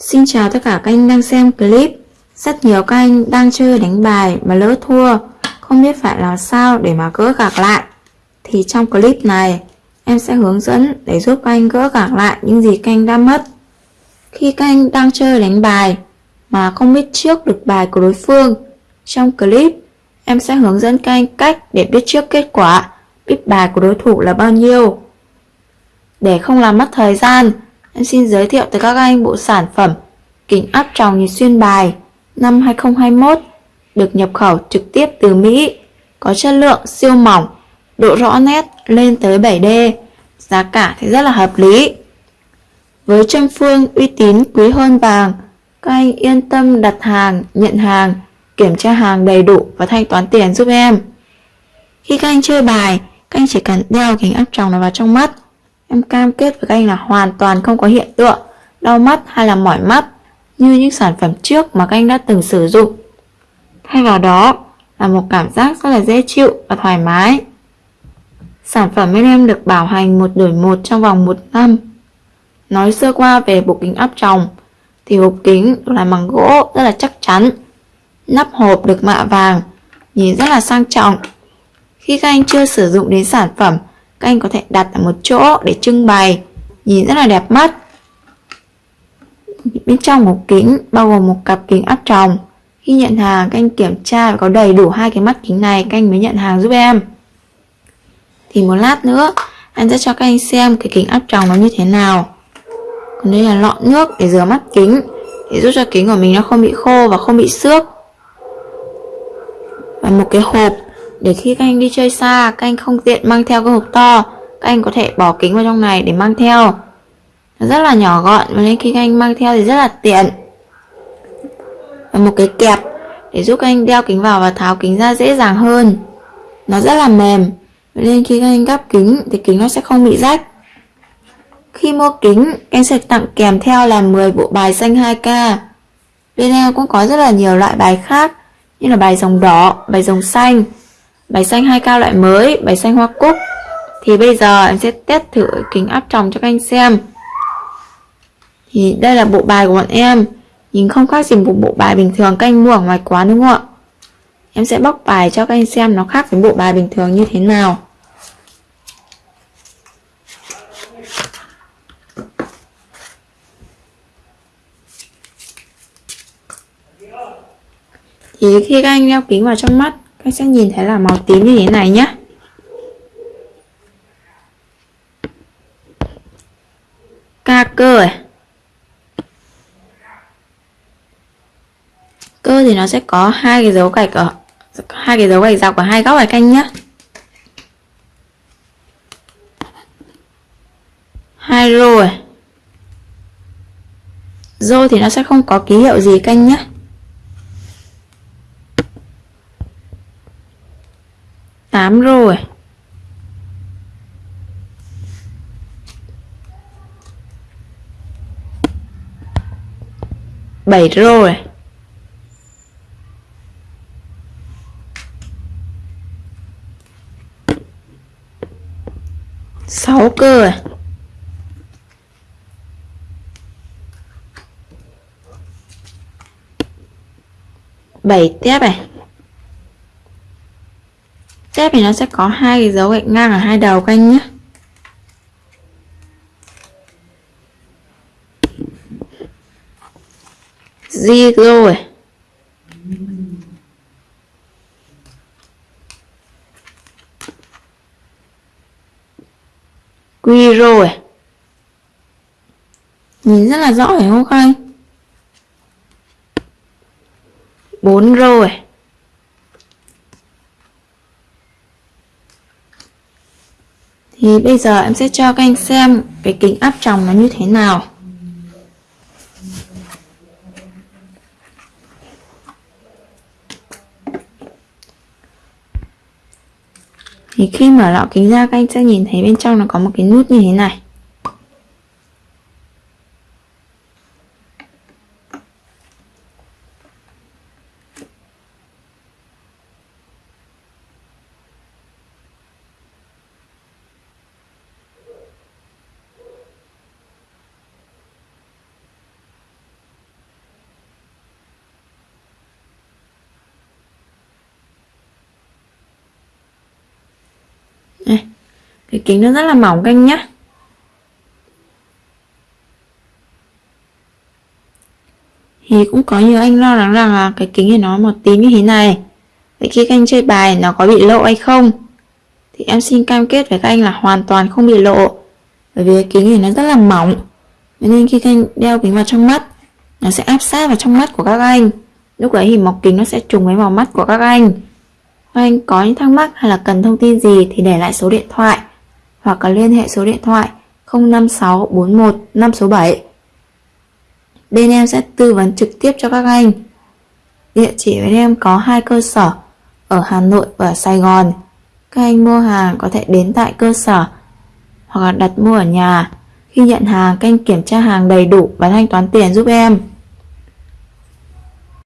Xin chào tất cả các anh đang xem clip. Rất nhiều các anh đang chơi đánh bài mà lỡ thua. Không biết phải làm sao để mà gỡ gạc lại. Thì trong clip này, Em sẽ hướng dẫn để giúp các anh gỡ gạc lại những gì các anh đã mất. Khi các anh đang chơi đánh bài Mà không biết trước được bài của đối phương, Trong clip, Em sẽ hướng dẫn các anh cách để biết trước kết quả, Biết bài của đối thủ là bao nhiêu. Để không làm mất thời gian Em xin giới thiệu tới các anh bộ sản phẩm kính áp tròng nhìn xuyên bài năm 2021 được nhập khẩu trực tiếp từ Mỹ, có chất lượng siêu mỏng, độ rõ nét lên tới 7D, giá cả thì rất là hợp lý. Với châm phương uy tín quý hơn vàng, các anh yên tâm đặt hàng, nhận hàng, kiểm tra hàng đầy đủ và thanh toán tiền giúp em. Khi các anh chơi bài, các anh chỉ cần đeo kính áp tròng này vào trong mắt Em cam kết với các anh là hoàn toàn không có hiện tượng đau mắt hay là mỏi mắt như những sản phẩm trước mà các anh đã từng sử dụng. Thay vào đó là một cảm giác rất là dễ chịu và thoải mái. Sản phẩm bên em được bảo hành một đổi một trong vòng một năm. Nói sơ qua về bộ kính áp tròng thì hộp kính được làm bằng gỗ rất là chắc chắn. Nắp hộp được mạ vàng, nhìn rất là sang trọng. Khi các anh chưa sử dụng đến sản phẩm các anh có thể đặt ở một chỗ để trưng bày. Nhìn rất là đẹp mắt. Bên trong một kính bao gồm một cặp kính áp tròng. Khi nhận hàng, các anh kiểm tra và có đầy đủ hai cái mắt kính này, các anh mới nhận hàng giúp em. Thì một lát nữa anh sẽ cho các anh xem cái kính áp tròng nó như thế nào. Còn đây là lọ nước để rửa mắt kính, để giúp cho kính của mình nó không bị khô và không bị xước. Và một cái hộp để khi các anh đi chơi xa các anh không tiện mang theo cái hộp to. Các anh có thể bỏ kính vào trong này để mang theo. Nó rất là nhỏ gọn và nên khi các anh mang theo thì rất là tiện. Và một cái kẹp để giúp các anh đeo kính vào và tháo kính ra dễ dàng hơn. Nó rất là mềm. Nên khi các anh gắp kính thì kính nó sẽ không bị rách. Khi mua kính anh sẽ tặng kèm theo là 10 bộ bài xanh 2K bên em cũng có rất là nhiều loại bài khác như là bài dòng đỏ, bài dòng xanh. Bài xanh hai cao loại mới, bài xanh hoa cúc. Thì bây giờ em sẽ test thử kính áp tròng cho các anh xem. Thì đây là bộ bài của bọn em. Nhìn không khác gì một bộ bài bình thường các anh mua ở ngoài quán đúng không ạ? Em sẽ bóc bài cho các anh xem nó khác với bộ bài bình thường như thế nào. Thì khi các anh đeo kính vào trong mắt các sẽ nhìn thấy là màu tím như thế này nhé ca cơ à? cơ thì nó sẽ có hai cái dấu gạch ở, hai cái dấu gạch dọc ở hai góc này canh nhé hai rô này rô thì nó sẽ không có ký hiệu gì canh nhé 8 rồi. Bảy rồi. Sáu cơ à? bảy tiếp này kép thì nó sẽ có hai cái dấu gạch ngang ở hai đầu canh nhé. Di rồi. Quy rồi. Nhìn rất là rõ phải không các anh? Bốn rồi. Thì bây giờ em sẽ cho các anh xem cái kính áp tròng nó như thế nào. Thì khi mở lọ kính ra, các anh sẽ nhìn thấy bên trong nó có một cái nút như thế này. Cái kính nó rất là mỏng các anh nhé Thì cũng có nhiều anh lo lắng rằng là cái kính thì nó một tí như thế này. Vậy khi các anh chơi bài, nó có bị lộ hay không? Thì em xin cam kết với các anh là hoàn toàn không bị lộ. Bởi vì cái kính này nó rất là mỏng. Nên khi các anh đeo kính vào trong mắt, Nó sẽ áp sát vào trong mắt của các anh. Lúc đấy thì mọc kính nó sẽ trùng với màu mắt của các anh. Các anh có những thắc mắc hay là cần thông tin gì thì để lại số điện thoại. Hoặc là liên hệ số điện thoại 05641 5 số 7 Bên em sẽ tư vấn trực tiếp cho các anh. Địa chỉ bên em có hai cơ sở Ở Hà Nội và Sài Gòn. Các anh mua hàng có thể đến tại cơ sở Hoặc đặt mua ở nhà. Khi nhận hàng, các anh kiểm tra hàng đầy đủ và thanh toán tiền giúp em.